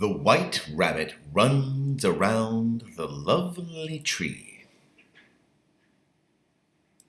The white rabbit runs around the lovely tree.